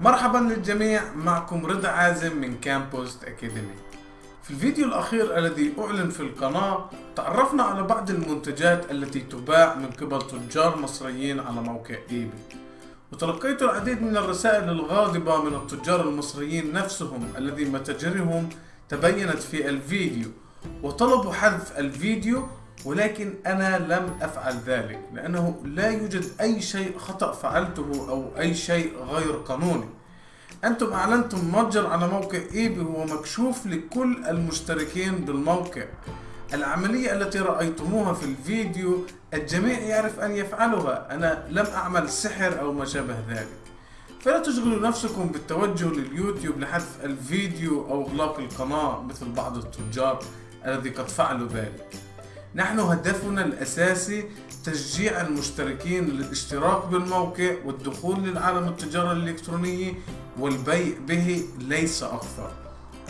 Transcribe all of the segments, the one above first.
مرحبا للجميع معكم رضا عازم من كامبوست أكاديمي في الفيديو الأخير الذي أعلن في القناة تعرفنا على بعض المنتجات التي تباع من قبل تجار مصريين على موقع إيباي وتلقيت العديد من الرسائل الغاضبة من التجار المصريين نفسهم الذي متاجرهم تبينت في الفيديو. وطلبوا حذف الفيديو ولكن أنا لم أفعل ذلك لأنه لا يوجد أي شيء خطأ فعلته أو أي شيء غير قانوني. أنتم أعلنتم متجر على موقع إيبي هو مكشوف لكل المشتركين بالموقع. العملية التي رأيتموها في الفيديو الجميع يعرف أن يفعلها. أنا لم أعمل سحر أو ما شابه ذلك. فلا تشغلوا نفسكم بالتوجه لليوتيوب لحذف الفيديو أو إغلاق القناة مثل بعض التجار الذي قد فعلوا ذلك. نحن هدفنا الأساسي تشجيع المشتركين للاشتراك بالموقع والدخول للعالم التجارة الإلكترونية والبيع به ليس أكثر.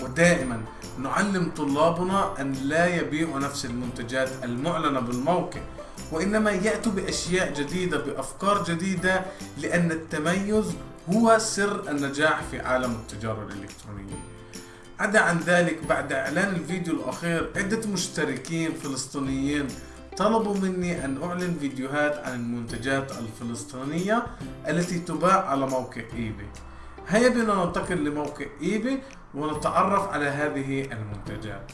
ودائما نعلم طلابنا أن لا يبيعوا نفس المنتجات المعلنة بالموقع وإنما يأتوا بأشياء جديدة بأفكار جديدة لأن التميز هو سر النجاح في عالم التجارة الإلكترونية. عدا عن ذلك بعد إعلان الفيديو الأخير عدة مشتركين فلسطينيين طلبوا مني أن أعلن فيديوهات عن المنتجات الفلسطينية التي تباع على موقع إيباي هيا بنا ننتقل لموقع إيباي ونتعرف على هذه المنتجات.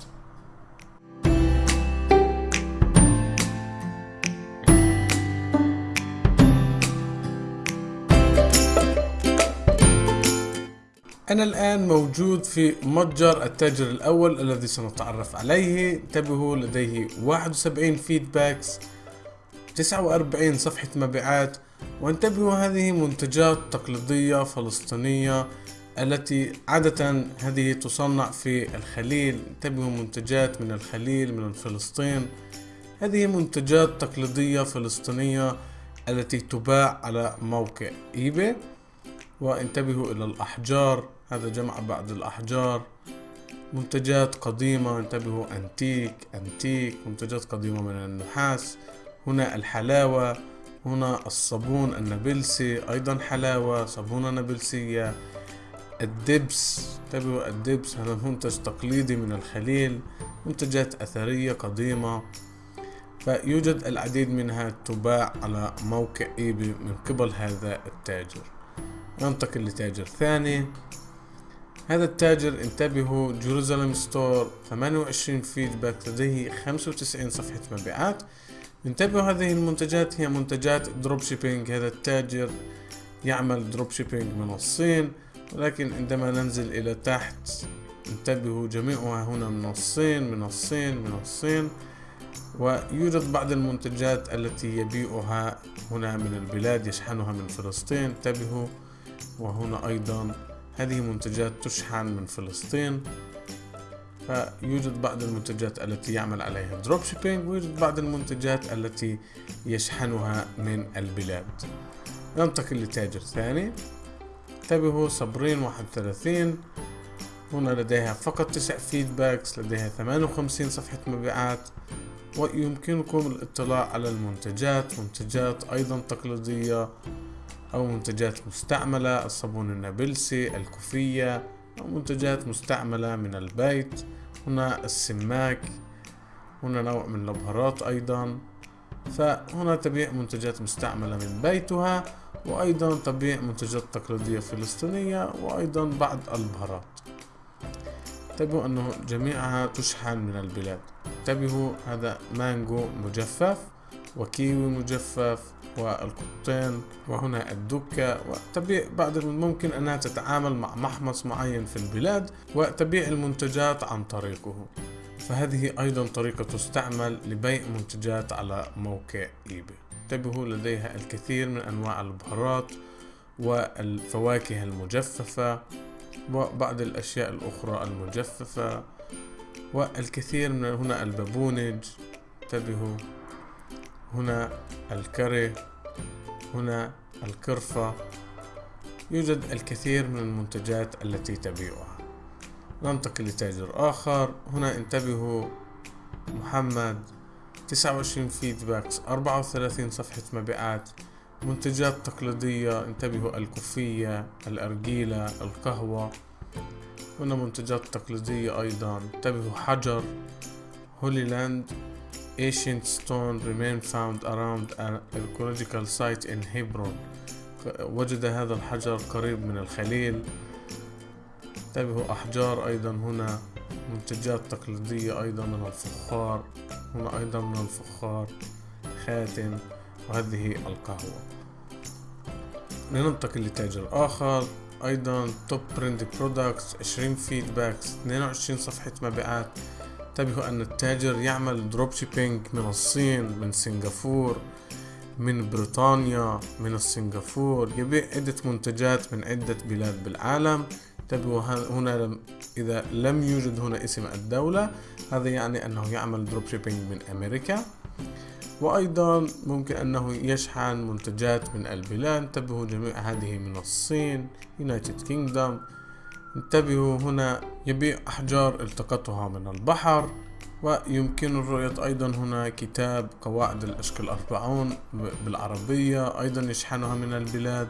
أنا الآن موجود في متجر التاجر الأول الذي سنتعرف عليه. انتبهوا لديه 71 feedbacks 49 صفحة مبيعات. وانتبهوا هذه منتجات تقليدية فلسطينية التي عادة هذه تصنع في الخليل. انتبهوا منتجات من الخليل من فلسطين. هذه منتجات تقليدية فلسطينية التي تباع على موقع ايباي وانتبهوا إلى الأحجار. هذا جمع بعض الأحجار. منتجات قديمة انتبهوا أنتيك أنتيك منتجات قديمة من النحاس. هنا الحلاوة هنا الصابون النابلسي أيضا حلاوة صابونة نابلسية. الدبس انتبهوا الدبس هذا منتج تقليدي من الخليل منتجات أثرية قديمة. فيوجد العديد منها تباع على موقع إيبي من قبل هذا التاجر. ننتقل لتاجر ثاني. هذا التاجر انتبهوا Jerusalem Store 28 feedback لديه 95 صفحة مبيعات. انتبهوا هذه المنتجات هي منتجات dropshipping هذا التاجر يعمل dropshipping من الصين ولكن عندما ننزل إلى تحت انتبهوا جميعها هنا من الصين من الصين من الصين. ويوجد بعض المنتجات التي يبيعها هنا من البلاد يشحنها من فلسطين. انتبهوا وهنا أيضا هذه منتجات تشحن من فلسطين فيوجد بعض المنتجات التي يعمل عليها dropshipping ويوجد بعض المنتجات التي يشحنها من البلاد. ننتقل لتاجر ثاني. انتبهوا صبرين واحد وثلاثين هنا لديها فقط تسع feedbacks لديها ثمانية وخمسين صفحة مبيعات ويمكنكم الاطلاع على المنتجات منتجات أيضا تقليدية أو منتجات مستعملة الصابون النابلسي الكوفية أو منتجات مستعملة من البيت. هنا السماك هنا نوع من الأبهارات أيضا. فهنا تبيع منتجات مستعملة من بيتها وأيضا تبيع منتجات تقليدية فلسطينية وأيضا بعض البهارات انتبهوا أنه جميعها تشحن من البلاد. انتبهوا هذا مانجو مجفف. وكيوي مجفف والقطين وهنا الدكة وتبيع بعض الممكن أنها تتعامل مع محمص معين في البلاد وتبيع المنتجات عن طريقه. فهذه أيضا طريقة تستعمل لبيع منتجات على موقع إيباي. انتبهوا لديها الكثير من أنواع البهارات والفواكه المجففة وبعض الأشياء الأخرى المجففة والكثير من هنا البابونج. انتبهوا. هنا الكري هنا الكرفة. يوجد الكثير من المنتجات التي تبيعها. ننتقل لتاجر آخر. هنا انتبهوا محمد تسعة وعشرين فيدباكس أربعة وثلاثين صفحة مبيعات. منتجات تقليدية انتبهوا الكوفية الأرجيلة القهوة. هنا منتجات تقليدية أيضا. انتبهوا حجر Holy Land ancient stone remain found around an archaeological site in Hebron. وجد هذا الحجر قريب من الخليل. انتبهوا أحجار أيضا هنا. منتجات تقليدية أيضا من الفخار. هنا أيضا من الفخار. خاتم. وهذه القهوة. لننتقل لتاجر آخر أيضا Top Brand Products 20 feedback س 22 صفحة مبيعات. انتبهوا أن التاجر يعمل dropshipping من الصين من سنغافور من بريطانيا من السنغافور. يبيع عدة منتجات من عدة بلاد بالعالم. انتبهوا هنا إذا لم يوجد هنا اسم الدولة هذا يعني أنه يعمل dropshipping من أمريكا. وأيضا ممكن أنه يشحن منتجات من البلاد. انتبهوا جميع هذه من الصين United Kingdom انتبهوا هنا يبيع أحجار التقطها من البحر ويمكن الرؤية أيضا هنا كتاب قواعد الأشكال الأربعون بالعربية أيضا يشحنها من البلاد.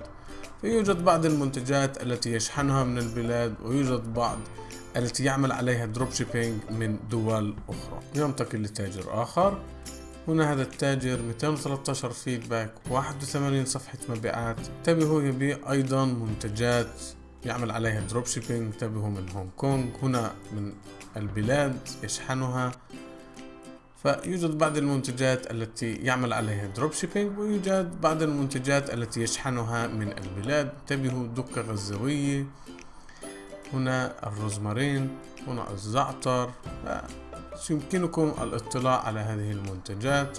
فيوجد بعض المنتجات التي يشحنها من البلاد ويوجد بعض التي يعمل عليها drop shipping من دول أخرى. ينتقل لتاجر آخر. هنا هذا التاجر 213 feedback 81 صفحة مبيعات. انتبهوا يبيع أيضا منتجات يعمل عليها drop shipping انتبهوا من هونغ كونغ هنا من البلاد يشحنها. فيوجد بعض المنتجات التي يعمل عليها drop shipping ويوجد بعض المنتجات التي يشحنها من البلاد. انتبهوا دقة غزاوية. هنا الروزمارين هنا الزعتر. يمكنكم الاطلاع على هذه المنتجات.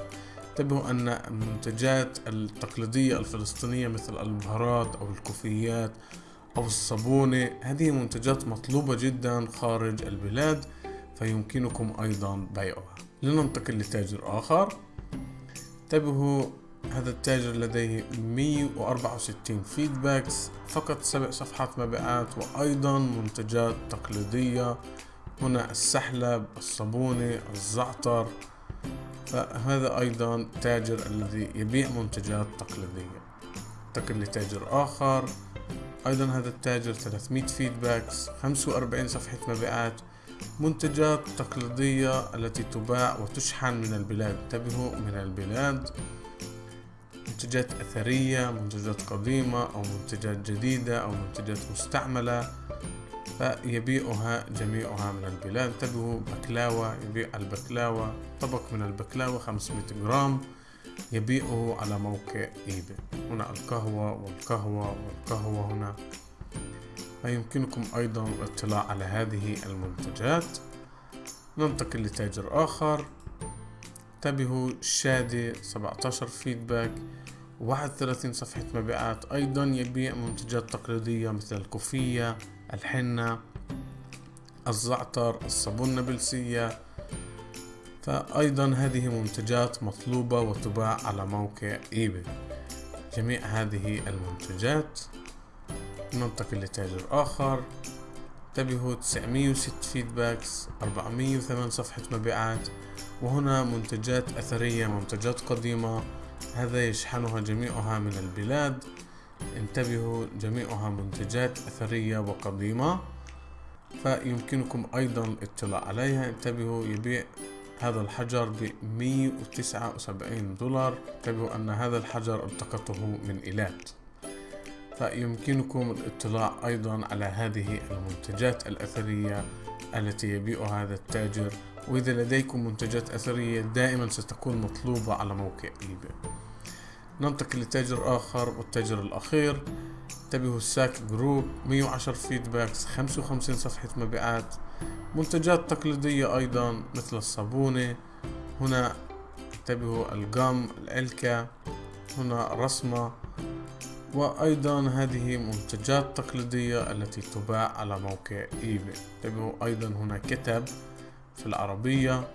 انتبهوا أن المنتجات التقليدية الفلسطينية مثل البهارات أو الكوفيات أو الصابونة. هذه منتجات مطلوبة جدا خارج البلاد فيمكنكم أيضا بيعها. لننتقل لتاجر آخر. انتبهوا هذا التاجر لديه 164 فيدباكس فقط سبع صفحات مبيعات وأيضا منتجات تقليدية. هنا السحلب الصابونة الزعتر. فهذا أيضا تاجر الذي يبيع منتجات تقليدية. انتقل لتاجر آخر. أيضا هذا التاجر 300 feedbacks 45 صفحة مبيعات منتجات تقليدية التي تباع وتشحن من البلاد. انتبهوا من البلاد. منتجات أثرية منتجات قديمة أو منتجات جديدة أو منتجات مستعملة فيبيعها جميعها من البلاد. انتبهوا بكلاوة يبيع البكلاوة طبق من البكلاوة 500 جرام. يبيعه على موقع إيباي. هنا القهوة والقهوة والقهوة هنا. فيمكنكم أيضا الاطلاع على هذه المنتجات. ننتقل لتاجر آخر. انتبهوا شادي 17 فيدباك 31 صفحة مبيعات. أيضا يبيع منتجات تقليدية مثل الكوفية الحنة الزعتر الصابون النابلسية فأيضا هذه منتجات مطلوبة وتباع على موقع eBay. جميع هذه المنتجات ننتقل لتاجر آخر. انتبهوا 906 feedbacks 408 صفحة مبيعات. وهنا منتجات أثرية منتجات قديمة. هذا يشحنها جميعها من البلاد. انتبهوا جميعها منتجات أثرية وقديمة. فيمكنكم أيضا الاطلاع عليها. انتبهوا يبيع هذا الحجر ب 179 دولار. انتبهوا أن هذا الحجر التقطه من إيلات. فيمكنكم الاطلاع أيضا على هذه المنتجات الأثرية التي يبيعها هذا التاجر. وإذا لديكم منتجات أثرية دائما ستكون مطلوبة على موقع إيباي ننتقل لتاجر آخر والتاجر الأخير. انتبهوا الساك جروب 110 feedbacks 55 صفحة مبيعات. منتجات تقليدية أيضا مثل الصابونة هنا انتبهوا ال gum العلكة هنا رسمة وأيضا هذه منتجات تقليدية التي تباع على موقع eBay. انتبهوا أيضا هنا كتب في العربية.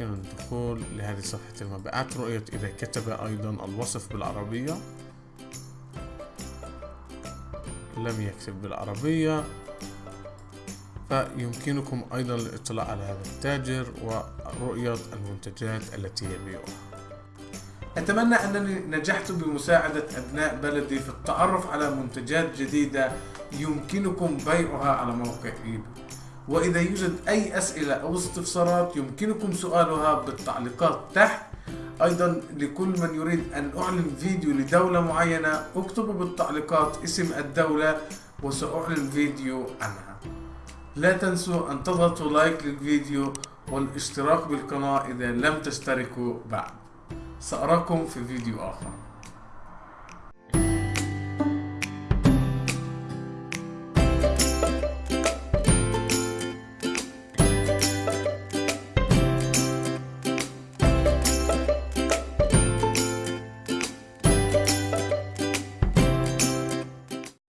يمكن الدخول لهذه صفحة المبيعات رؤية إذا كتب أيضا الوصف بالعربية. لم يكتب بالعربية. فيمكنكم أيضا الاطلاع على هذا التاجر ورؤية المنتجات التي يبيعها. أتمنى أنني نجحت بمساعدة أبناء بلدي في التعرف على منتجات جديدة يمكنكم بيعها على موقع إيباي. وإذا يوجد أي أسئلة أو استفسارات يمكنكم سؤالها بالتعليقات تحت. أيضا لكل من يريد أن أعلن فيديو لدولة معينة أكتبوا بالتعليقات اسم الدولة وسأعلن فيديو عنها. لا تنسوا أن تضغطوا لايك للفيديو والاشتراك بالقناة إذا لم تشتركوا بعد. سأراكم في فيديو آخر.